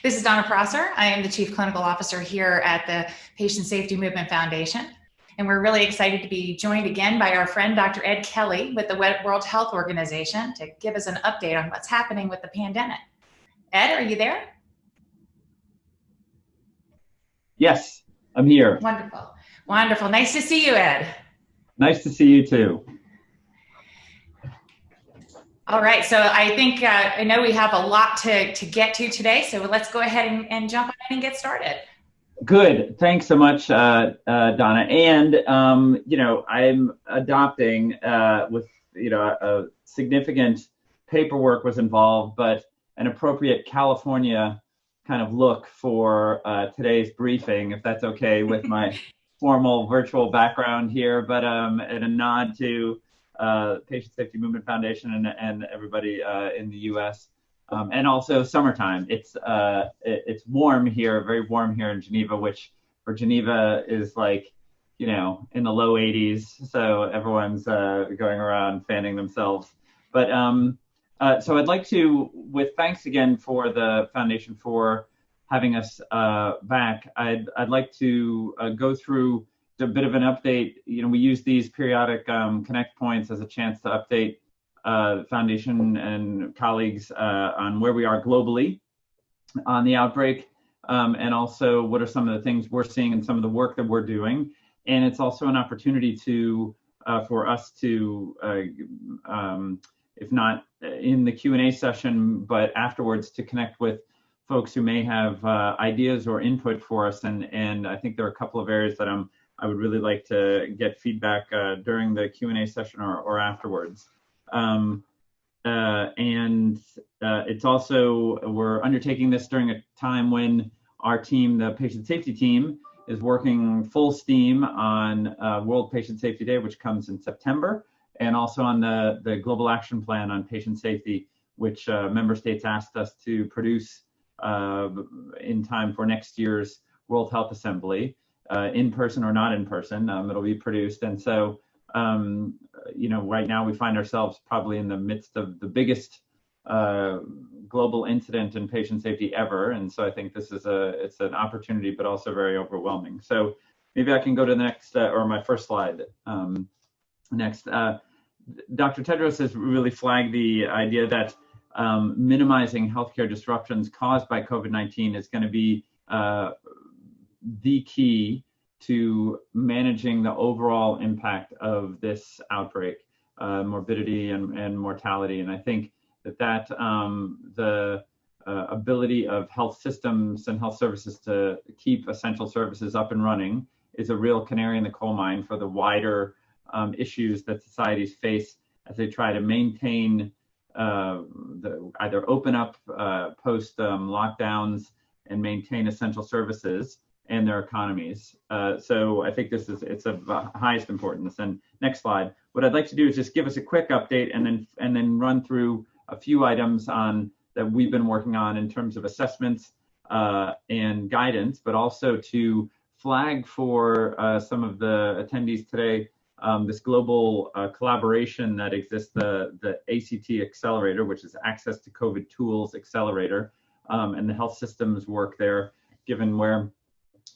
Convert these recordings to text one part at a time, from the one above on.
This is Donna Prosser. I am the Chief Clinical Officer here at the Patient Safety Movement Foundation. And we're really excited to be joined again by our friend, Dr. Ed Kelley with the World Health Organization to give us an update on what's happening with the pandemic. Ed, are you there? Yes, I'm here. Wonderful. Wonderful. Nice to see you, Ed. Nice to see you too. All right, so I think uh, I know we have a lot to, to get to today, so let's go ahead and, and jump in and get started. Good. Thanks so much, uh, uh, Donna. And, um, you know, I'm adopting uh, with, you know, a significant paperwork was involved, but an appropriate California kind of look for uh, today's briefing, if that's okay with my formal virtual background here, but um, and a nod to Patient Safety Movement Foundation and, and everybody uh, in the U.S. Um, and also summertime. It's uh, it, it's warm here, very warm here in Geneva, which for Geneva is like you know in the low 80s. So everyone's uh, going around fanning themselves. But um, uh, so I'd like to, with thanks again for the foundation for having us uh, back. I'd I'd like to go through a bit of an update. You know, we use these periodic um, connect points as a chance to update uh, foundation and colleagues uh, on where we are globally on the outbreak, um, and also what are some of the things we're seeing and some of the work that we're doing. And it's also an opportunity to uh, for us to, uh, um, if not in the Q&A session, but afterwards to connect with folks who may have uh, ideas or input for us. And, and I think there are a couple of areas that I'm I would really like to get feedback uh, during the Q&A session or, or afterwards. Um, uh, and uh, it's also, we're undertaking this during a time when our team, the patient safety team, is working full steam on uh, World Patient Safety Day, which comes in September, and also on the, the Global Action Plan on Patient Safety, which uh, member states asked us to produce uh, in time for next year's World Health Assembly uh, in person or not in person. Um, it'll be produced. And so, um, you know, right now we find ourselves probably in the midst of the biggest uh, global incident in patient safety ever. And so I think this is a, it's an opportunity, but also very overwhelming. So maybe I can go to the next, uh, or my first slide. Um, next, uh, Dr. Tedros has really flagged the idea that um, minimizing healthcare disruptions caused by COVID-19 is going to be uh, the key to managing the overall impact of this outbreak, uh, morbidity and, and mortality. And I think that that um, the uh, ability of health systems and health services to keep essential services up and running is a real canary in the coal mine for the wider um, issues that societies face as they try to maintain uh, the, either open up uh, post um, lockdowns and maintain essential services and their economies. Uh, so I think this is it's of highest importance. And next slide. What I'd like to do is just give us a quick update and then and then run through a few items on that we've been working on in terms of assessments uh, and guidance, but also to flag for uh, some of the attendees today um, this global uh, collaboration that exists, the, the ACT Accelerator, which is Access to COVID Tools Accelerator, um, and the health systems work there, given where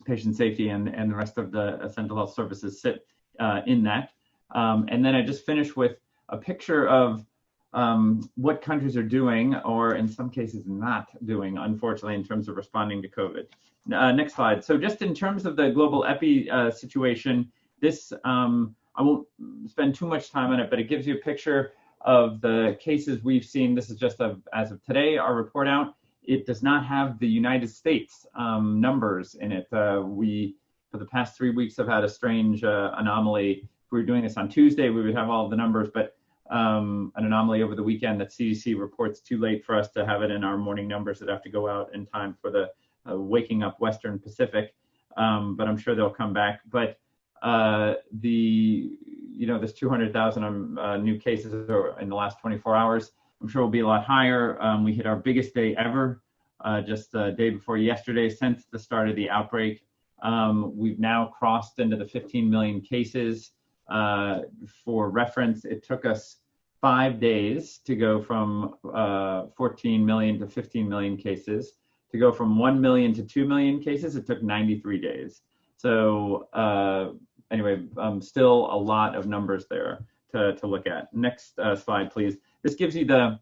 patient safety and, and the rest of the essential health services sit uh, in that. Um, and then I just finish with a picture of um, what countries are doing, or in some cases not doing, unfortunately, in terms of responding to COVID. Uh, next slide. So just in terms of the global epi uh, situation, this, um, I won't spend too much time on it, but it gives you a picture of the cases we've seen. This is just as of today, our report out it does not have the United States um, numbers in it. Uh, we, for the past three weeks, have had a strange uh, anomaly. If we were doing this on Tuesday, we would have all the numbers, but um, an anomaly over the weekend that CDC reports too late for us to have it in our morning numbers that have to go out in time for the uh, waking up Western Pacific. Um, but I'm sure they'll come back. But uh, the, you know, this 200,000 um, uh, new cases in the last 24 hours I'm sure will be a lot higher. Um, we hit our biggest day ever uh, just the day before yesterday since the start of the outbreak. Um, we've now crossed into the 15 million cases. Uh, for reference, it took us five days to go from uh, 14 million to 15 million cases. to go from 1 million to 2 million cases, it took 93 days. So uh, anyway, um, still a lot of numbers there to, to look at. Next uh, slide, please. This gives you the,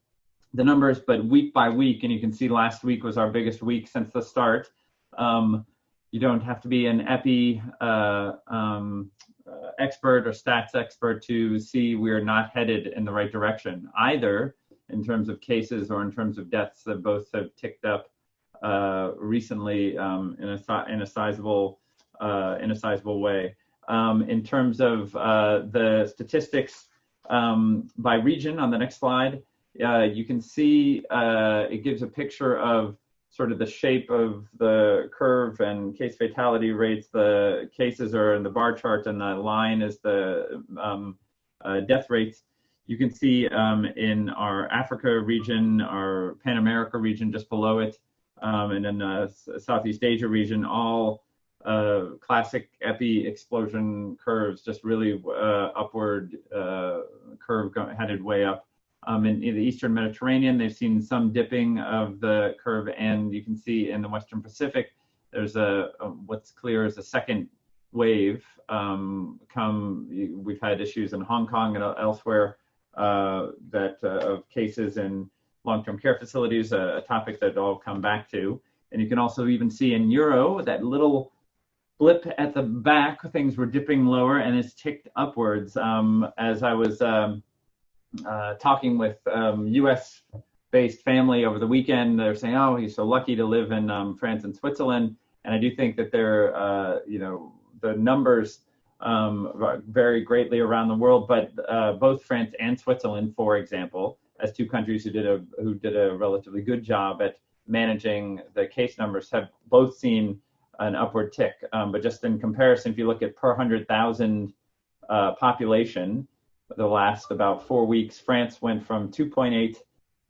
the numbers, but week by week, and you can see last week was our biggest week since the start. Um, you don't have to be an epi uh, um, uh, expert or stats expert to see we're not headed in the right direction, either in terms of cases or in terms of deaths that both have ticked up uh, recently um, in a in a sizable uh, in a sizable way. Um, in terms of uh, the statistics um, by region on the next slide, uh, you can see uh, it gives a picture of sort of the shape of the curve and case fatality rates. The cases are in the bar chart and the line is the um, uh, death rates. You can see um, in our Africa region, our Pan America region just below it, um, and then the Southeast Asia region, all uh, classic epi explosion curves, just really uh, upward uh, curve headed way up. Um, in, in, the Eastern Mediterranean, they've seen some dipping of the curve, and you can see in the Western Pacific, there's a, a what's clear is a second wave. Um, come, we've had issues in Hong Kong and elsewhere uh, that uh, of cases in long-term care facilities, a, a, topic that I'll come back to. And you can also even see in Euro that little blip at the back, things were dipping lower and it's ticked upwards. Um, as I was um, uh, talking with um, US based family over the weekend. They're saying, oh, he's so lucky to live in um, France and Switzerland. And I do think that they're, uh, you know, the numbers um, vary greatly around the world, but uh, both France and Switzerland, for example, as two countries who did a who did a relatively good job at managing the case numbers, have both seen an upward tick. Um, but just in comparison, if you look at per hundred thousand uh, population, the last about four weeks, France went from 2.8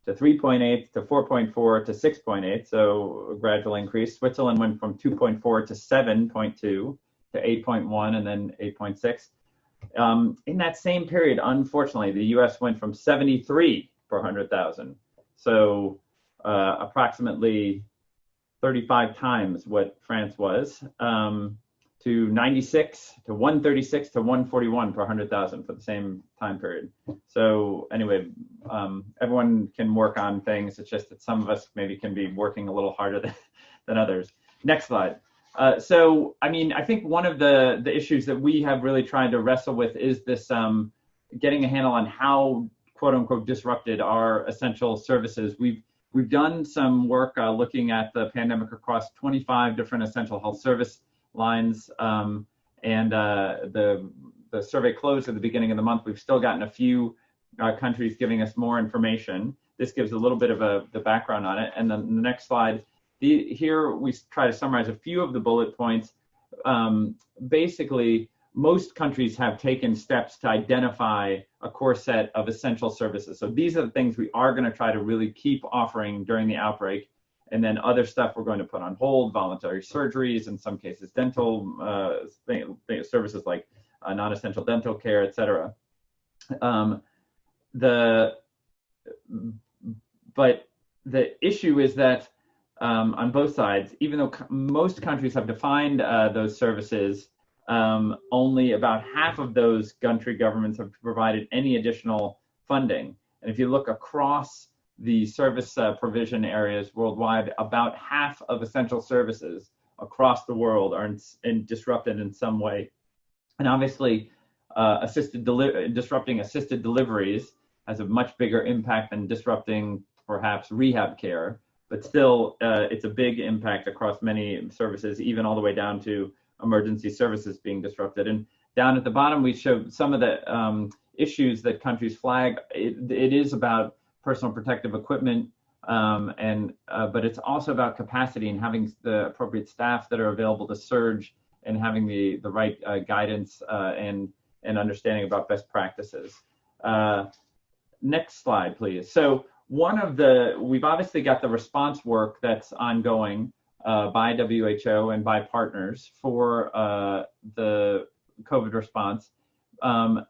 to 3.8 to 4.4 to 6.8, so a gradual increase. Switzerland went from 2.4 to 7.2 to 8.1 and then 8.6. Um, in that same period, unfortunately, the US went from 73 per 100,000, so uh, approximately 35 times what France was. Um, to 96 to 136 to 141 per 100,000 for the same time period. So anyway, um, everyone can work on things. It's just that some of us maybe can be working a little harder than, than others. Next slide. Uh, so, I mean, I think one of the, the issues that we have really tried to wrestle with is this um, getting a handle on how quote unquote disrupted our essential services. We've We've done some work uh, looking at the pandemic across 25 different essential health service lines. Um, and uh, the the survey closed at the beginning of the month. We've still gotten a few uh, countries giving us more information. This gives a little bit of a the background on it. And then the next slide. The, here we try to summarize a few of the bullet points. Um, basically, most countries have taken steps to identify a core set of essential services. So these are the things we are going to try to really keep offering during the outbreak and then other stuff we're going to put on hold, voluntary surgeries, in some cases dental uh, services like uh, non-essential dental care, et cetera. Um, the, but the issue is that um, on both sides, even though most countries have defined uh, those services, um, only about half of those country governments have provided any additional funding. And if you look across the service uh, provision areas worldwide, about half of essential services across the world are in, in disrupted in some way. And obviously, uh, assisted disrupting assisted deliveries has a much bigger impact than disrupting perhaps rehab care. But still, uh, it's a big impact across many services, even all the way down to emergency services being disrupted. And down at the bottom, we show some of the um, issues that countries flag. It, it is about personal protective equipment, um, and uh, but it's also about capacity and having the appropriate staff that are available to surge and having the the right uh, guidance uh, and and understanding about best practices. Uh, next slide, please. So one of the we've obviously got the response work that's ongoing uh, by WHO and by partners for uh, the COVID response. Um,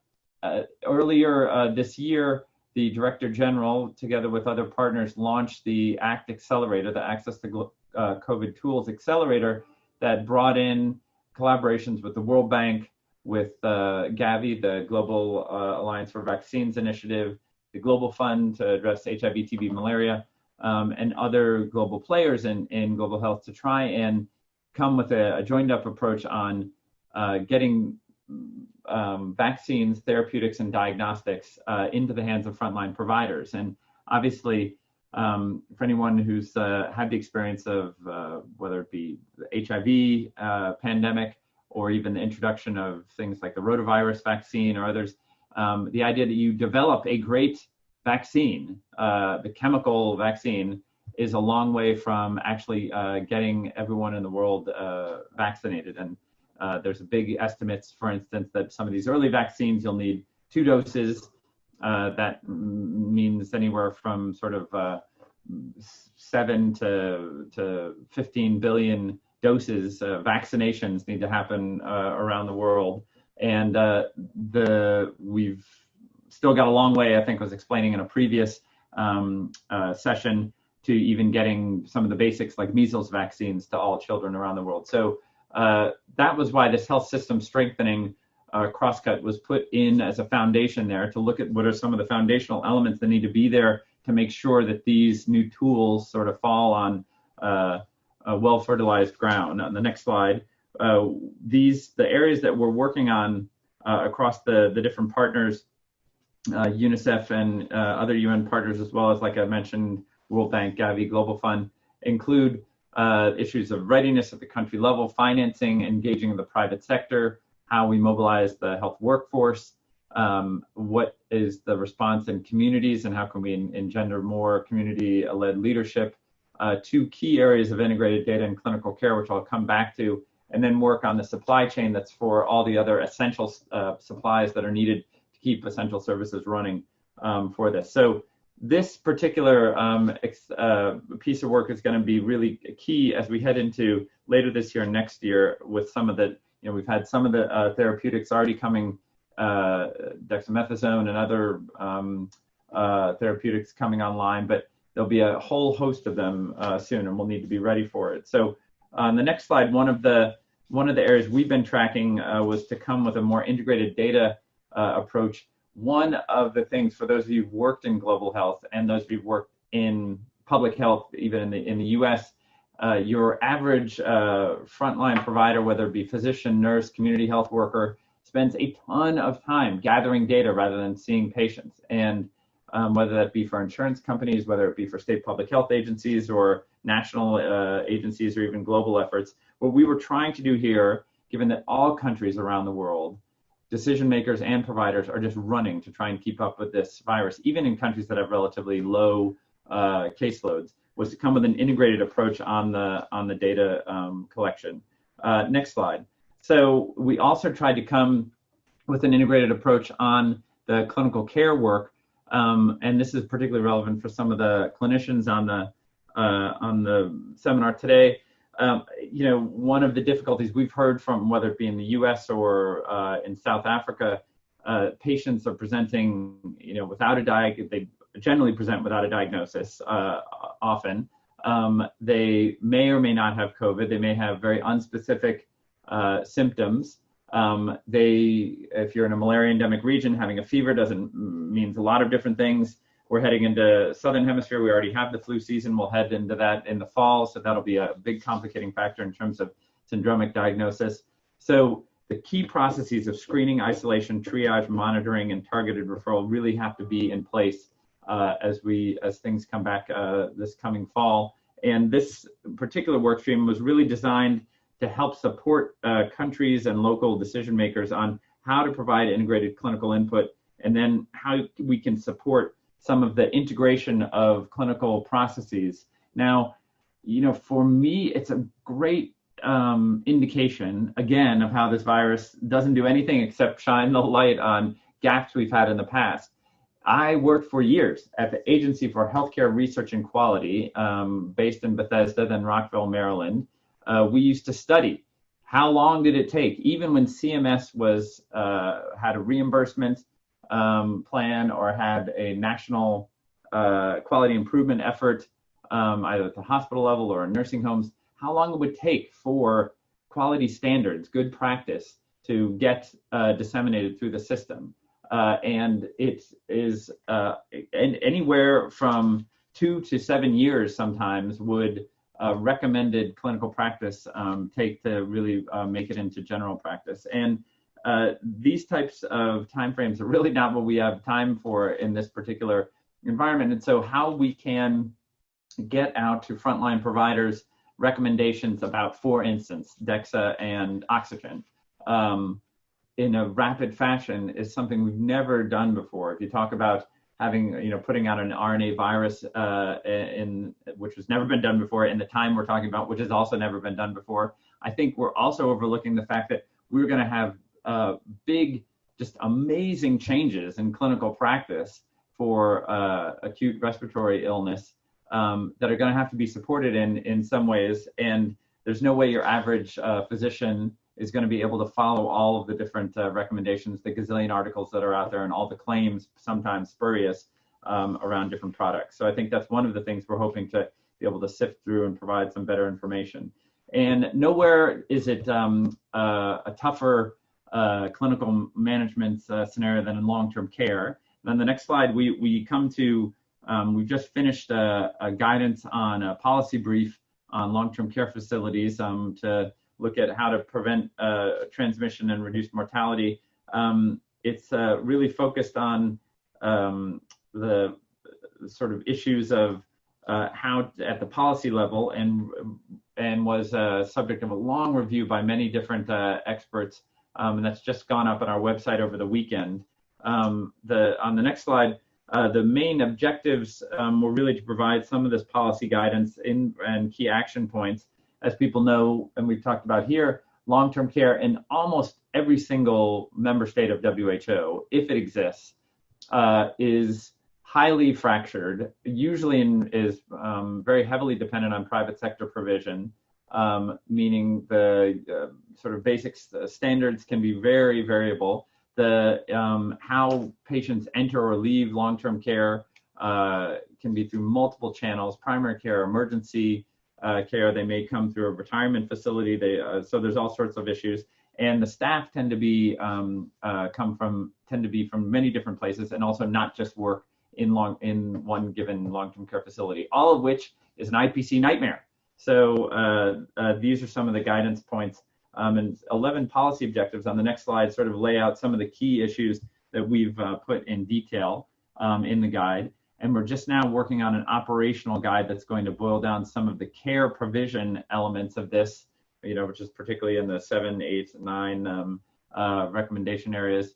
earlier this year, the Director General, together with other partners, launched the ACT Accelerator, the Access to uh, COVID Tools Accelerator that brought in collaborations with the World Bank, with uh, Gavi, the Global uh, Alliance for Vaccines Initiative, the Global Fund to address HIV, TB, malaria, um, and other global players in, in global health to try and come with a, a joined up approach on uh, getting um, vaccines, therapeutics, and diagnostics uh, into the hands of frontline providers. And obviously, um, for anyone who's uh, had the experience of uh, whether it be the HIV uh, pandemic or even the introduction of things like the rotavirus vaccine or others, um, the idea that you develop a great vaccine, uh, the chemical vaccine, is a long way from actually uh, getting everyone in the world vaccinated. And uh, there's big estimates, for instance, that some of these early vaccines you'll need two doses. Uh, that means anywhere from sort of uh, seven to to 15 billion doses. vaccinations need to happen around the world, and the we've still got a long way. I think was explaining in a previous um, session to even getting some of the basics like measles vaccines to all children around the world. So uh, that was why this health system strengthening uh, crosscut was put in as a foundation there to look at what are some of the foundational elements that need to be there to make sure that these new tools sort of fall on uh, a well fertilized ground. On the next slide, uh, these the areas that we're working on uh, across the the different partners, uh, UNICEF and other UN partners as well as like I mentioned World Bank, Gavi, Global Fund include uh, issues of readiness at the country level, financing, engaging the private sector, how we mobilize the health workforce, um, what is the response in communities, and how can we engender more community-led leadership. Uh, two key areas of integrated data and clinical care, which I'll come back to, and then work on the supply chain that's for all the other essential uh, supplies that are needed to keep essential services running um, for this. So this particular um, uh, piece of work is going to be really key as we head into later this year and next year with some of the, you know, we've had some of the uh, therapeutics already coming, uh, dexamethasone and other um, uh, therapeutics coming online, but there'll be a whole host of them uh, soon and we'll need to be ready for it. So on the next slide, one of the, one of the areas we've been tracking uh, was to come with a more integrated data approach one of the things for those of you who've worked in global health and those of you who've worked in public health, even in the in the U.S., uh, your average uh, frontline provider, whether it be physician, nurse, community health worker, spends a ton of time gathering data rather than seeing patients. And um, whether that be for insurance companies, whether it be for state public health agencies or national uh, agencies or even global efforts, what we were trying to do here, given that all countries around the world decision makers and providers are just running to try and keep up with this virus, even in countries that have relatively low uh, caseloads, was to come with an integrated approach on the on the data um, collection. Uh, next slide. So we also tried to come with an integrated approach on the clinical care work, um, and this is particularly relevant for some of the clinicians on the uh, on the seminar today um, you know, one of the difficulties we've heard from whether it be in the U.S. or uh, in South Africa, uh, patients are presenting, you know, without a diag. They generally present without a diagnosis. Uh, often, um, they may or may not have COVID. They may have very unspecific uh, symptoms. Um, they, if you're in a malaria endemic region, having a fever doesn't means a lot of different things. We're heading into southern hemisphere. We already have the flu season. We'll head into that in the fall, so that'll be a big complicating factor in terms of syndromic diagnosis. So the key processes of screening, isolation, triage, monitoring, and targeted referral really have to be in place uh, as we as things come back uh, this coming fall. And this particular work stream was really designed to help support uh, countries and local decision makers on how to provide integrated clinical input and then how we can support some of the integration of clinical processes. Now, you know, for me, it's a great um, indication, again, of how this virus doesn't do anything except shine the light on gaps we've had in the past. I worked for years at the Agency for Healthcare Research and Quality, um, based in Bethesda, then Rockville, Maryland. Uh, we used to study how long did it take, even when CMS was uh, had a reimbursement um, plan or had a national uh, quality improvement effort um, either at the hospital level or in nursing homes, how long it would take for quality standards, good practice to get uh, disseminated through the system. Uh, and it is uh, and anywhere from two to seven years sometimes would uh, recommended clinical practice um, take to really uh, make it into general practice. And uh, these types of timeframes are really not what we have time for in this particular environment. And so how we can get out to frontline providers recommendations about, for instance, DEXA and oxygen um, in a rapid fashion is something we've never done before. If you talk about having, you know, putting out an RNA virus uh, in which has never been done before in the time we're talking about, which has also never been done before, I think we're also overlooking the fact that we're going to have uh, big, just amazing changes in clinical practice for uh, acute respiratory illness um, that are going to have to be supported in in some ways. And there's no way your average uh, physician is going to be able to follow all of the different uh, recommendations, the gazillion articles that are out there, and all the claims, sometimes spurious, um, around different products. So I think that's one of the things we're hoping to be able to sift through and provide some better information. And nowhere is it um, uh, a tougher uh, clinical management uh, scenario than in long-term care. And on the next slide, we, we come to um, we've just finished a, a, guidance on a policy brief on long-term care facilities um, to look at how to prevent uh, transmission and reduce mortality. Um, it's uh, really focused on um, the sort of issues of uh, how at the policy level and and was a subject of a long review by many different uh, experts um, and that's just gone up on our website over the weekend. Um, the on the next slide, uh, the main objectives um, were really to provide some of this policy guidance in, and key action points. As people know, and we've talked about here, long-term care in almost every single member state of WHO, if it exists, uh, is highly fractured, usually in, is um, very heavily dependent on private sector provision, um, meaning the uh, sort of basic standards can be very variable the um, how patients enter or leave long-term care uh, can be through multiple channels: primary care, emergency uh, care. They may come through a retirement facility. They uh, so there's all sorts of issues, and the staff tend to be um, uh, come from tend to be from many different places, and also not just work in long in one given long-term care facility. All of which is an IPC nightmare. So uh, uh, these are some of the guidance points um, and 11 policy objectives on the next slide sort of lay out some of the key issues that we've uh, put in detail um, in the guide. And we're just now working on an operational guide that's going to boil down some of the care provision elements of this, you know, which is particularly in the seven, eight, nine um, uh, recommendation areas.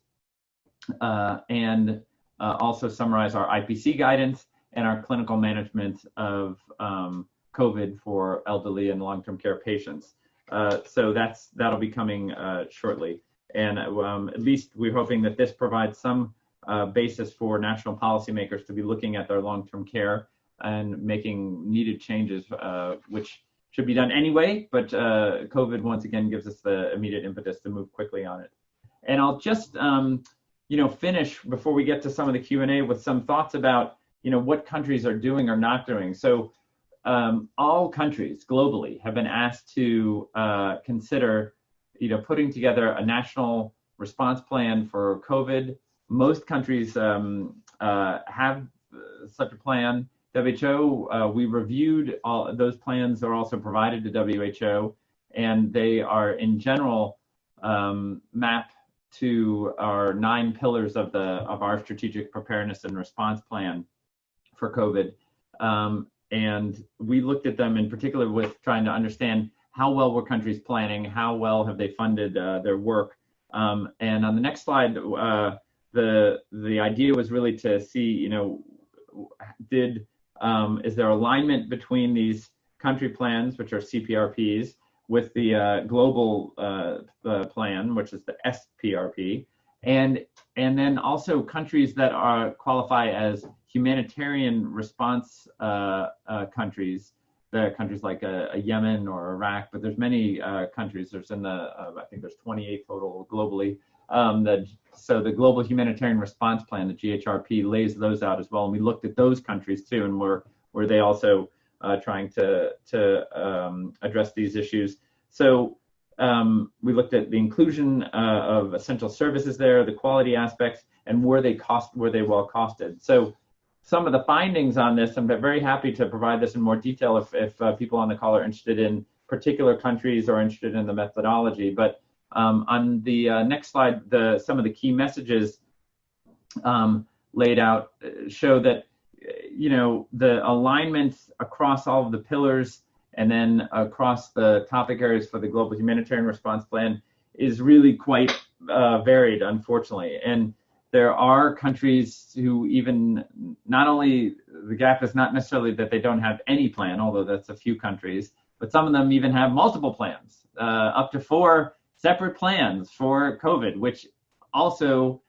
Uh, and uh, also summarize our IPC guidance and our clinical management of um, COVID for elderly and long-term care patients. Uh, so that's that'll be coming uh, shortly. And um, at least we're hoping that this provides some uh, basis for national policymakers to be looking at their long-term care and making needed changes, uh, which should be done anyway. But uh, COVID once again gives us the immediate impetus to move quickly on it. And I'll just um, you know finish before we get to some of the Q&A with some thoughts about you know what countries are doing or not doing. So um, all countries globally have been asked to uh, consider, you know, putting together a national response plan for COVID. Most countries um, uh, have uh, such a plan. WHO, uh, we reviewed all those plans are also provided to WHO, and they are in general um, map to our nine pillars of the of our strategic preparedness and response plan for COVID. Um, and we looked at them in particular with trying to understand how well were countries planning, how well have they funded uh, their work. Um, and on the next slide, uh, the the idea was really to see, you know, did um, is there alignment between these country plans, which are CPRPs, with the uh, global uh, plan, which is the SPRP, and and then also countries that are qualify as humanitarian response uh, uh, countries. There are countries like uh, Yemen or Iraq, but there's many uh, countries. There's in the uh, I think there's 28 total globally. Um, that so the Global Humanitarian Response Plan, the GHRP, lays those out as well. And we looked at those countries too, and where where they also uh, trying to to um, address these issues. So um, we looked at the inclusion uh, of essential services there, the quality aspects, and were they cost were they well costed. So some of the findings on this, I'm very happy to provide this in more detail if, if uh, people on the call are interested in particular countries or interested in the methodology. But um, on the uh, next slide, the some of the key messages um, laid out uh, show that you know the alignment across all of the pillars and then across the topic areas for the global humanitarian response plan is really quite uh, varied, unfortunately. And there are countries who even not only the gap is not necessarily that they don't have any plan, although that's a few countries, but some of them even have multiple plans, uh, up to four separate plans for COVID, which also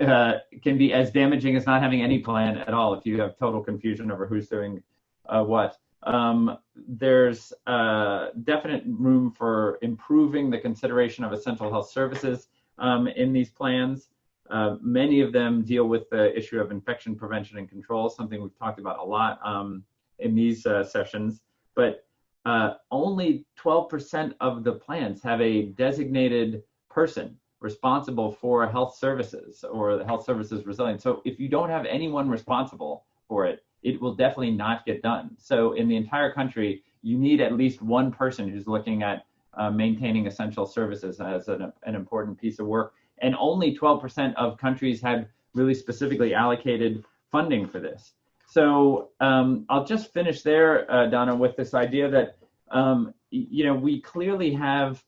uh, can be as damaging as not having any plan at all if you have total confusion over who's doing uh, what. Um, there's uh, definite room for improving the consideration of essential health services um, in these plans. Uh, many of them deal with the issue of infection prevention and control, something we've talked about a lot um, in these uh, sessions. But uh, only 12% of the plans have a designated person responsible for health services or the health services resilience. So if you don't have anyone responsible for it, it will definitely not get done. So in the entire country, you need at least one person who's looking at uh, maintaining essential services as an, an important piece of work. And only 12% of countries had really specifically allocated funding for this. So um, I'll just finish there, uh, Donna, with this idea that um, you know we clearly have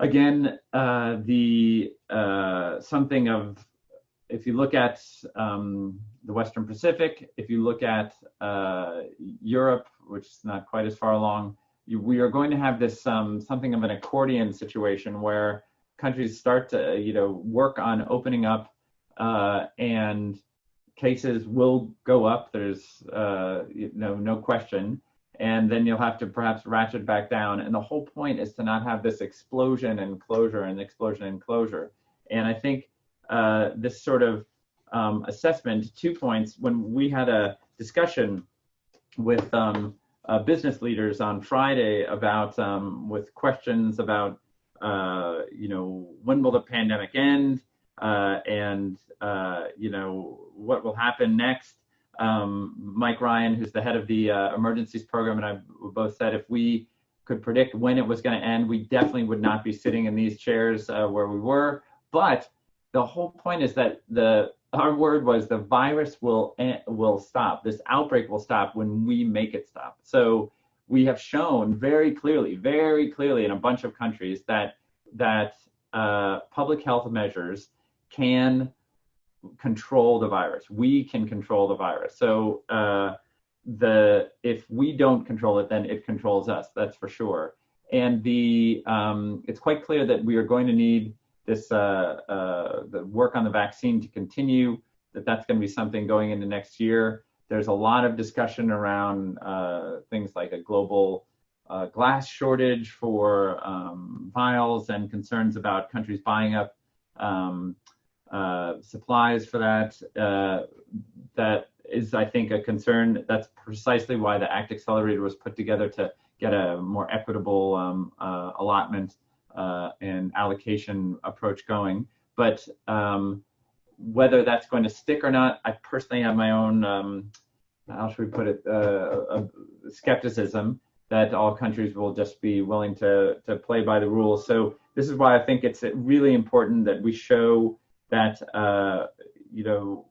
again uh, the uh, something of if you look at um, the Western Pacific, if you look at uh, Europe, which is not quite as far along, you, we are going to have this um, something of an accordion situation where countries start to you know work on opening up uh, and cases will go up. There's uh, you know no question, and then you'll have to perhaps ratchet back down. And the whole point is to not have this explosion and closure and explosion and closure. And I think uh, this sort of um, assessment, two points. When we had a discussion with um, uh, business leaders on Friday about um, with questions about uh, you know when will the pandemic end uh, and uh, you know what will happen next. Um, Mike Ryan, who's the head of the uh, emergencies program, and I both said if we could predict when it was going to end, we definitely would not be sitting in these chairs uh, where we were. But the whole point is that the our word was the virus will will stop. This outbreak will stop when we make it stop. So we have shown very clearly, very clearly in a bunch of countries that that uh, public health measures can control the virus. We can control the virus. So uh, the if we don't control it, then it controls us. That's for sure. And the um, it's quite clear that we are going to need this uh, uh, the work on the vaccine to continue, that that's going to be something going into next year. There's a lot of discussion around uh, things like a global uh, glass shortage for um, vials and concerns about countries buying up um, uh, supplies for that. Uh, that is, I think, a concern. That's precisely why the ACT Accelerator was put together to get a more equitable um, allotment uh, and allocation approach going. But um, whether that's going to stick or not, I personally have my own, um, how should we put it, uh, skepticism that all countries will just be willing to, to play by the rules. So this is why I think it's really important that we show that, uh, you know,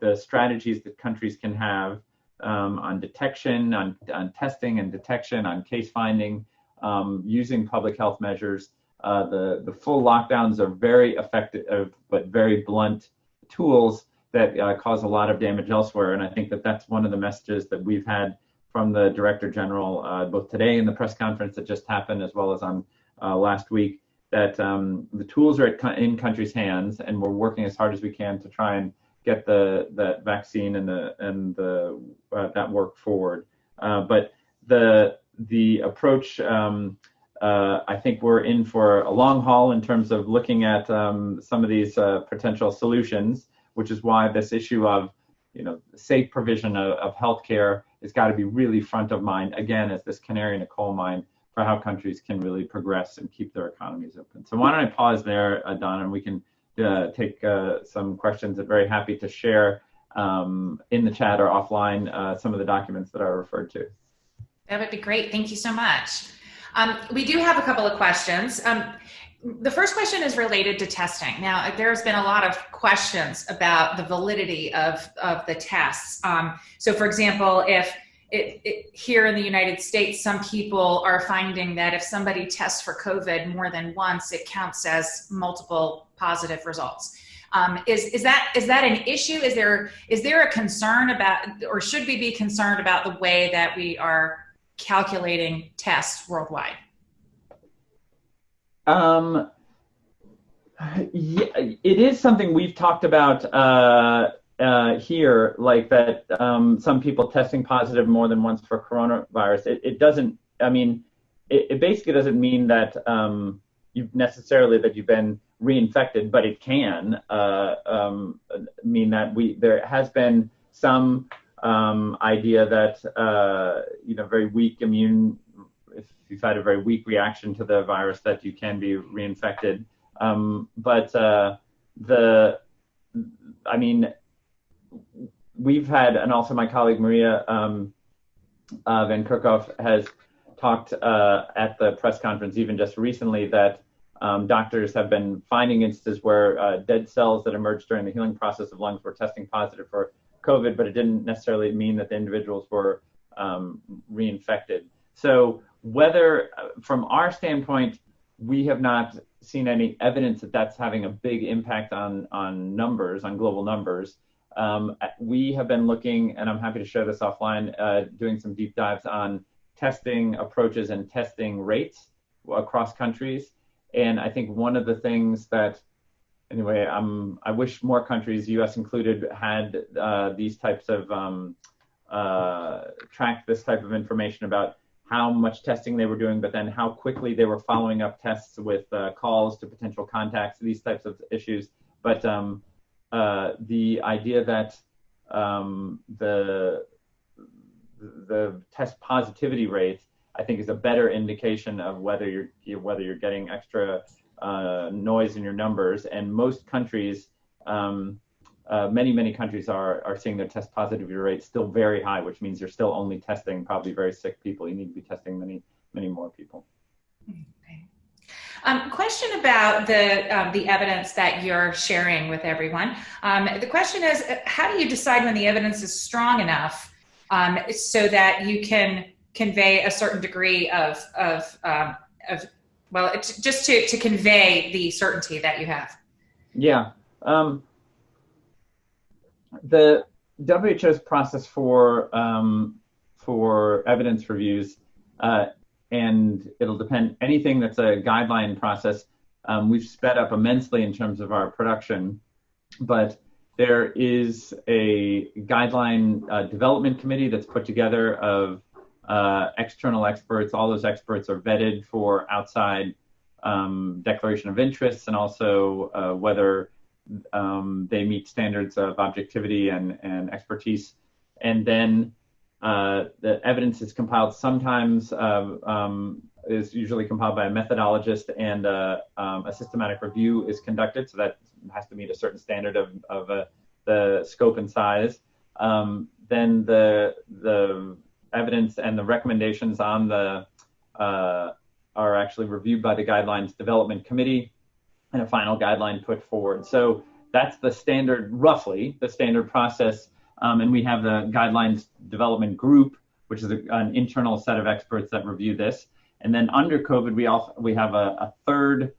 the strategies that countries can have um, on detection, on, on testing and detection, on case finding, um, using public health measures. Uh, the, the full lockdowns are very effective, but very blunt tools that uh, cause a lot of damage elsewhere. And I think that that's one of the messages that we've had from the Director General, uh, both today in the press conference that just happened, as well as on uh, last week, that um, the tools are in countries' hands, and we're working as hard as we can to try and get the that vaccine and the and the uh, that work forward. Uh, but the the approach, um, uh, I think we're in for a long haul in terms of looking at um, some of these uh, potential solutions, which is why this issue of you know safe provision of, of healthcare has got to be really front of mind again as this canary in a coal mine for how countries can really progress and keep their economies open. So why don't I pause there, uh, Donna, and we can uh, take uh, some questions. I'm very happy to share um, in the chat or offline uh, some of the documents that I referred to. That would be great. Thank you so much. Um, we do have a couple of questions. Um, the first question is related to testing. Now, there's been a lot of questions about the validity of, of the tests. Um, so for example, if it, it, here in the United States, some people are finding that if somebody tests for COVID more than once, it counts as multiple positive results. Um, is, is, that, is that an issue? Is there, is there a concern about, or should we be concerned about the way that we are calculating tests worldwide? Um, yeah, it is something we've talked about uh, uh, here, like that um, some people testing positive more than once for coronavirus. It, it doesn't, I mean, it, it, basically doesn't mean that um, you've necessarily that you've been reinfected, but it can uh, um, mean that we there has been some um, idea that uh, you know very weak immune if you've had a very weak reaction to the virus that you can be reinfected. Um, but uh, the I mean we've had and also my colleague Maria um, uh, Van Kerkhove has talked uh, at the press conference even just recently that um, doctors have been finding instances where uh, dead cells that emerged during the healing process of lungs were testing positive for COVID, but it didn't necessarily mean that the individuals were um, reinfected. So whether, uh, from our standpoint, we have not seen any evidence that that's having a big impact on on numbers, on global numbers. Um, we have been looking, and I'm happy to share this offline, uh, doing some deep dives on testing approaches and testing rates across countries. And I think one of the things that anyway, I'm, I wish more countries, U.S. included, had uh, these types of um, uh, tracked this type of information about how much testing they were doing, but then how quickly they were following up tests with uh, calls to potential contacts, these types of issues. But um, uh, the idea that um, the the test positivity rate, I think, is a better indication of whether you're whether you're getting extra uh, noise in your numbers. And most countries, um, uh, many, many countries are, are seeing their test positivity rate still very high, which means you're still only testing probably very sick people. You need to be testing many, many more people. Um, question about the um, the evidence that you're sharing with everyone. Um, the question is, uh, how do you decide when the evidence is strong enough um, so that you can convey a certain degree of of um, of well, it's just to, to convey the certainty that you have. Yeah. Um, the WHO's process for um, for evidence reviews, uh, and it'll depend anything that's a guideline process. Um, we've sped up immensely in terms of our production, but there is a guideline uh, development committee that's put together of uh, external experts. All those experts are vetted for outside um, declaration of interests and also uh, whether um, they meet standards of objectivity and, and expertise. And then uh, the evidence is compiled sometimes, uh, um, is usually compiled by a methodologist and uh, um, a systematic review is conducted. So that has to meet a certain standard of, of the scope and size. Um, then the, the evidence and the recommendations on the uh, are actually reviewed by the guidelines development committee and a final guideline put forward. So that's the standard, roughly the standard process. Um, and we have the guidelines development group, which is a, an internal set of experts that review this. And then under COVID, we also we have a, a third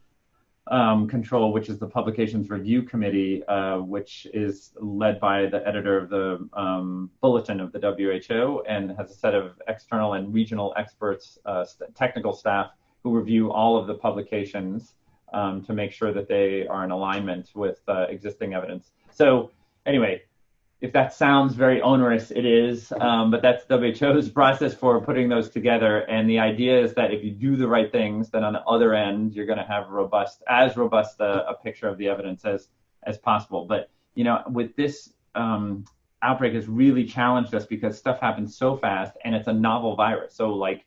um, control, which is the Publications Review Committee, uh, which is led by the editor of the um, Bulletin of the WHO and has a set of external and regional experts, uh, st technical staff who review all of the publications um, to make sure that they are in alignment with uh, existing evidence. So anyway, if that sounds very onerous, it is, um, but that's WHO's process for putting those together. And the idea is that if you do the right things, then on the other end, you're going to have robust, as robust a, a, picture of the evidence as as possible. But you know, with this um, outbreak has really challenged us because stuff happens so fast and it's a novel virus. So like,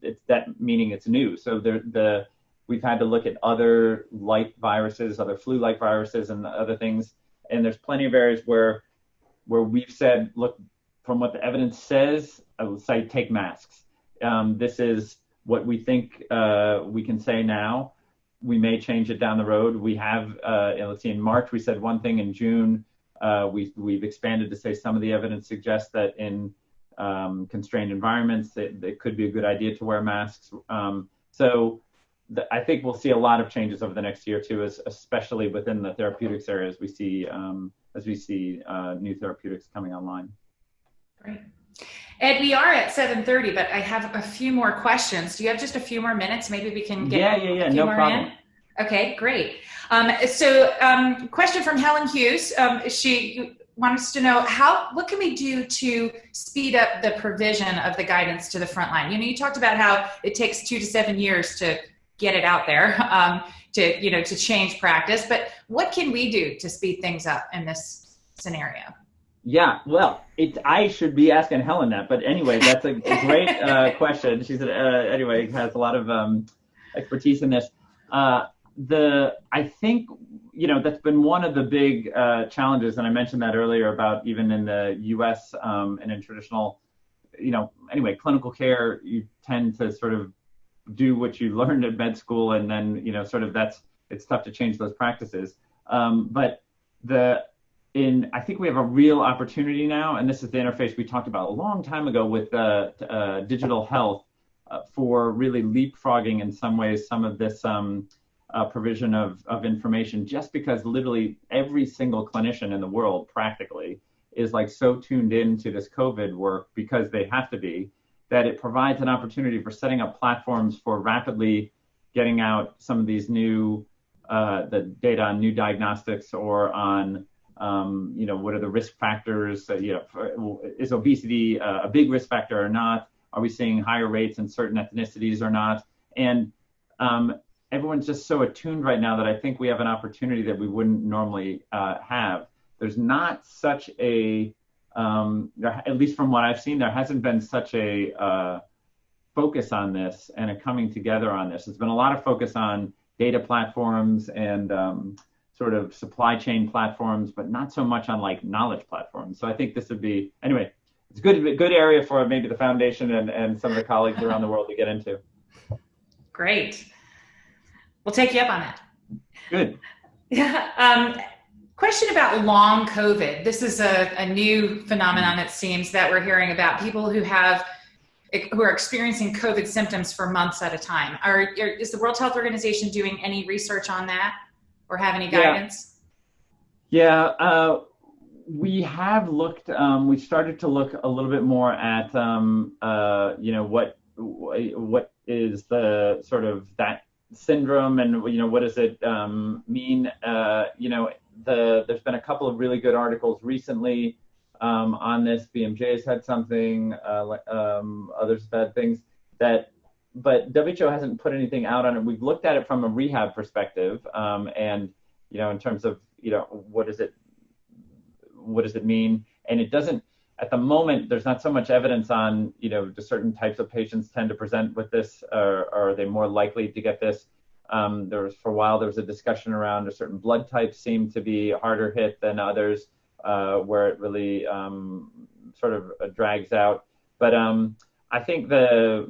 it's that meaning it's new. So the the we've had to look at other like viruses, other flu-like viruses, and other things. And there's plenty of areas where where we've said, look, from what the evidence says, I will say take masks. Um, this is what we think uh, we can say now. We may change it down the road. We have, uh, let's see, in March we said one thing. In June, uh, we, we've expanded to say some of the evidence suggests that in um, constrained environments, it, it, could be a good idea to wear masks. Um, so I think we'll see a lot of changes over the next year two, as, especially within the therapeutics area as we see um, as we see uh, new therapeutics coming online. Great. Ed, we are at 7.30, but I have a few more questions. Do you have just a few more minutes? Maybe we can get yeah, yeah, yeah, no problem. In? Okay, great. Um, so um, question from Helen Hughes. Um, she wants to know how, what can we do to speed up the provision of the guidance to the front line? You know, you talked about how it takes two to seven years to get it out there, um, to, you know, to change practice, but what can we do to speed things up in this scenario? Yeah, well, it, I should be asking Helen that, but anyway, that's a, great uh, question. She's uh, anyway has a lot of um, expertise in this. Uh, the I think you know that's been one of the big uh, challenges, and I mentioned that earlier about even in the U.S. Um, and in traditional, you know, anyway, clinical care, you tend to sort of do what you learned at med school, and then you know, sort of that's it's tough to change those practices. Um, but the in I think we have a real opportunity now, and this is the interface we talked about a long time ago with uh, uh, digital health uh, for really leapfrogging in some ways some of this um, uh, provision of, of information, just because literally every single clinician in the world practically is like so tuned into this COVID work because they have to be that it provides an opportunity for setting up platforms for rapidly getting out some of these new uh, the data on new diagnostics or on um, you know, what are the risk factors? Uh, you know, for, is obesity uh, a big risk factor or not? Are we seeing higher rates in certain ethnicities or not? And um, everyone's just so attuned right now that I think we have an opportunity that we wouldn't normally uh, have. There's not such a, um, at least from what I've seen, there hasn't been such a uh, focus on this and a coming together on this. There's been a lot of focus on data platforms and um, sort of supply chain platforms, but not so much on like knowledge platforms. So I think this would be anyway. It's a good good area for maybe the foundation and, and some of the colleagues around the world to get into. Great. We'll take you up on that. Good. Yeah. Um, question about long COVID. This is a, a new phenomenon, it seems, that we're hearing about people who have who are experiencing COVID symptoms for months at a time. Are, is the World Health Organization doing any research on that? or have any guidance? Yeah, yeah uh, we have looked. Um, we started to look a little bit more at um, uh, you know what what is the sort of that syndrome and you know what does it um, mean? Uh, you know, the there's been a couple of really good articles recently um, on this. BMJ has had something. Uh, um, others have had things that but WHO hasn't put anything out on it. We've looked at it from a rehab perspective, um, and you know, in terms of you know, what does it, what does it mean? And it doesn't. At the moment, there's not so much evidence on you know, do certain types of patients tend to present with this, or, or are they more likely to get this? Um, there was for a while there was a discussion around a certain blood types seem to be harder hit than others, uh, where it really um, sort of drags out. But um, I think the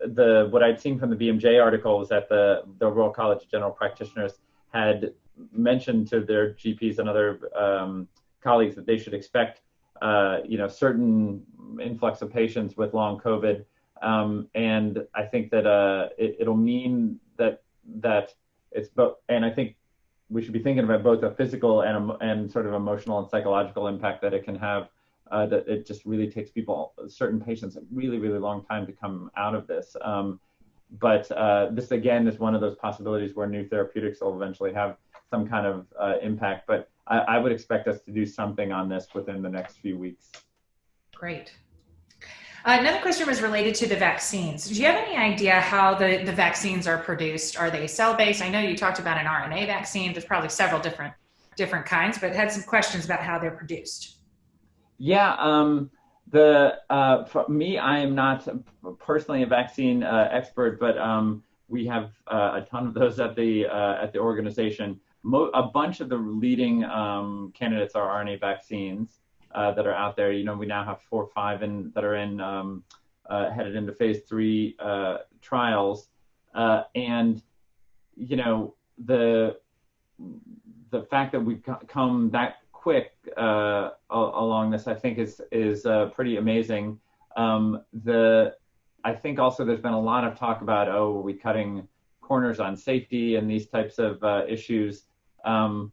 the what I'd seen from the BMJ article was that the the Royal College of General Practitioners had mentioned to their GPs and other um, colleagues that they should expect uh, you know certain influx of patients with long COVID, um, and I think that uh, it, will mean that that it's both, and I think we should be thinking about both a physical and and sort of emotional and psychological impact that it can have uh, that it just really takes people, certain patients, a really, really long time to come out of this. Um, but uh, this again is one of those possibilities where new therapeutics will eventually have some kind of uh, impact. But I, I, would expect us to do something on this within the next few weeks. Great. Uh, another question was related to the vaccines. Do you have any idea how the, the vaccines are produced? Are they cell-based? I know you talked about an RNA vaccine. There's probably several different different kinds, but had some questions about how they're produced. Yeah, um, the uh, for me, I am not personally a vaccine uh, expert, but um, we have uh, a ton of those at the uh, at the organization. Mo- a bunch of the leading um, candidates are RNA vaccines uh, that are out there. You know, we now have four or five in, that are in um, uh, headed into phase three trials, and you know the the fact that we've come that quick uh, along this, I think, is is uh, pretty amazing. Um, the I think also there's been a lot of talk about oh, are we cutting corners on safety and these types of uh, issues. Um,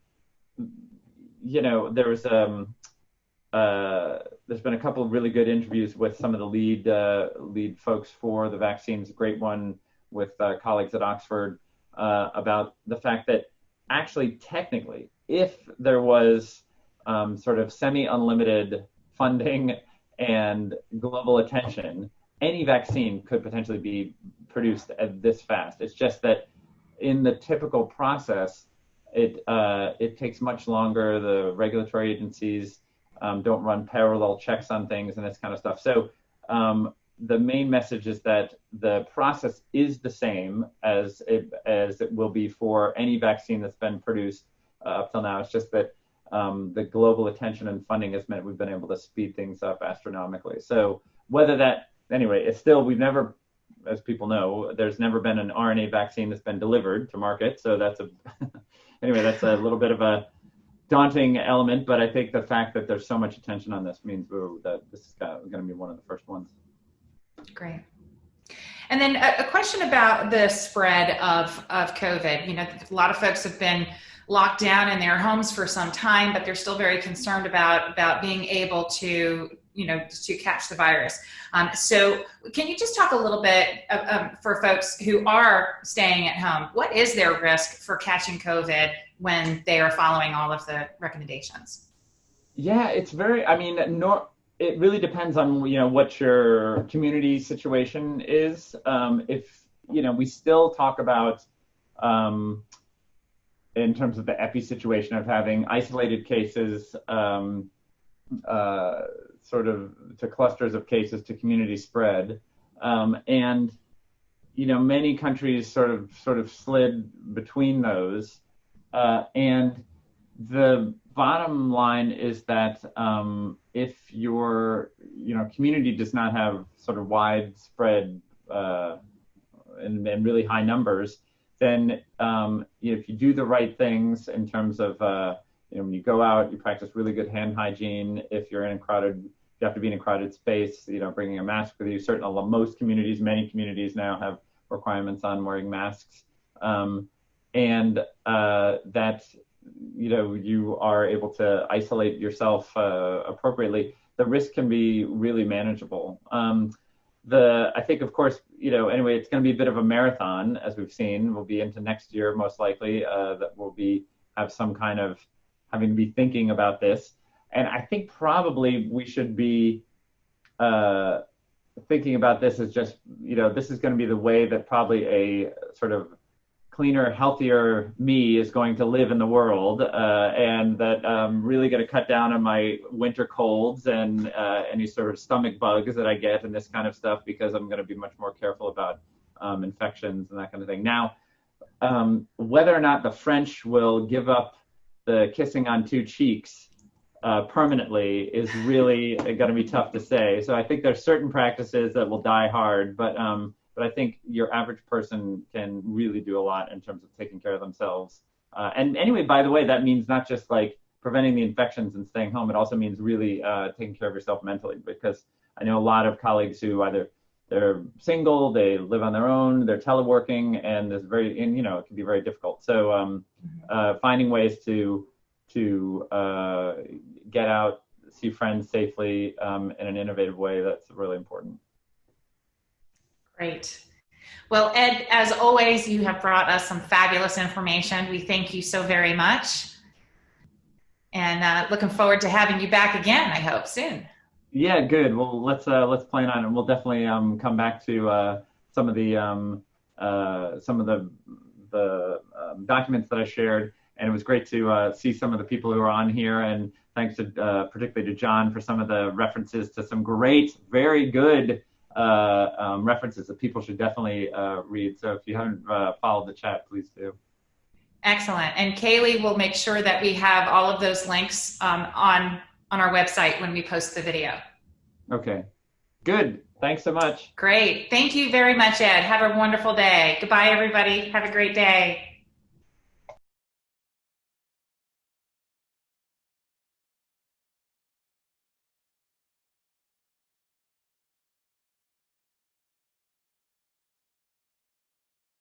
you know, there was um, uh, there's been a couple of really good interviews with some of the lead uh, lead folks for the vaccines. A great one with uh, colleagues at Oxford about the fact that actually technically, if there was um, sort of semi-unlimited funding and global attention, any vaccine could potentially be produced at this fast. It's just that in the typical process, it uh, it takes much longer. The regulatory agencies um, don't run parallel checks on things and this kind of stuff. So um, the main message is that the process is the same as it, as it will be for any vaccine that's been produced uh, up till now. It's just that um, the global attention and funding has meant we've been able to speed things up astronomically. So whether that, anyway, it's still, we've never, as people know, there's never been an RNA vaccine that's been delivered to market. So that's a, anyway, that's a little bit of a daunting element, but I think the fact that there's so much attention on this means that this is going to be one of the first ones. Great. And then a, a, question about the spread of, of COVID. You know, a lot of folks have been locked down in their homes for some time, but they're still very concerned about, about being able to, you know, to catch the virus. Um, so can you just talk a little bit um, for folks who are staying at home, what is their risk for catching COVID when they are following all of the recommendations? Yeah, it's very, I mean, nor, it really depends on you know what your community situation is. Um, if you know, we still talk about um, in terms of the epi situation of having isolated cases, um, uh, sort of to clusters of cases to community spread, um, and you know many countries sort of sort of slid between those, uh, and the bottom line is that um, if your you know community does not have sort of widespread uh, and, and, really high numbers, then um, if you do the right things in terms of uh, you know when you go out, you practice really good hand hygiene. If you're in a crowded, you have to be in a crowded space. You know, bringing a mask with you. Certainly, most communities, many communities now have requirements on wearing masks. Um, and uh, that you know you are able to isolate yourself uh, appropriately, the risk can be really manageable. Um, the I think of course you know anyway it's going to be a bit of a marathon as we've seen. We'll be into next year most likely uh, that we'll be have some kind of having to be thinking about this, and I think probably we should be. Uh, thinking about this as just you know this is going to be the way that probably a sort of cleaner, healthier me is going to live in the world, uh, and that I'm really going to cut down on my winter colds and uh, any sort of stomach bugs that I get and this kind of stuff because I'm going to be much more careful about um, infections and that kind of thing. Now, um, whether or not the French will give up the kissing on two cheeks uh, permanently is really going to be tough to say. So I think there's certain practices that will die hard, but um, but I think your average person can really do a lot in terms of taking care of themselves. Uh, and anyway, by the way, that means not just like preventing the infections and staying home. It also means really uh, taking care of yourself mentally because I know a lot of colleagues who either they're single, they live on their own, they're teleworking, and it's very, and you know, it can be very difficult. So um, mm-hmm. uh, finding ways to to uh, get out, see friends safely um, in an innovative way, that's really important. Great. Well, Ed, as always, you have brought us some fabulous information. We thank you so very much. And uh, looking forward to having you back again, I hope, soon. Yeah, good. Well, let's uh, let's plan on it. We'll definitely um, come back to uh, some of the um, uh, some of the the um, documents that I shared, and it was great to uh, see some of the people who are on here and thanks to uh, particularly to John for some of the references to some great, very good uh, um, references that people should definitely read. So if you haven't followed the chat, please do. Excellent. And Kaylee will make sure that we have all of those links um, on on our website when we post the video. Okay. Good. Thanks so much. Great. Thank you very much, Ed. Have a wonderful day. Goodbye, everybody. Have a great day.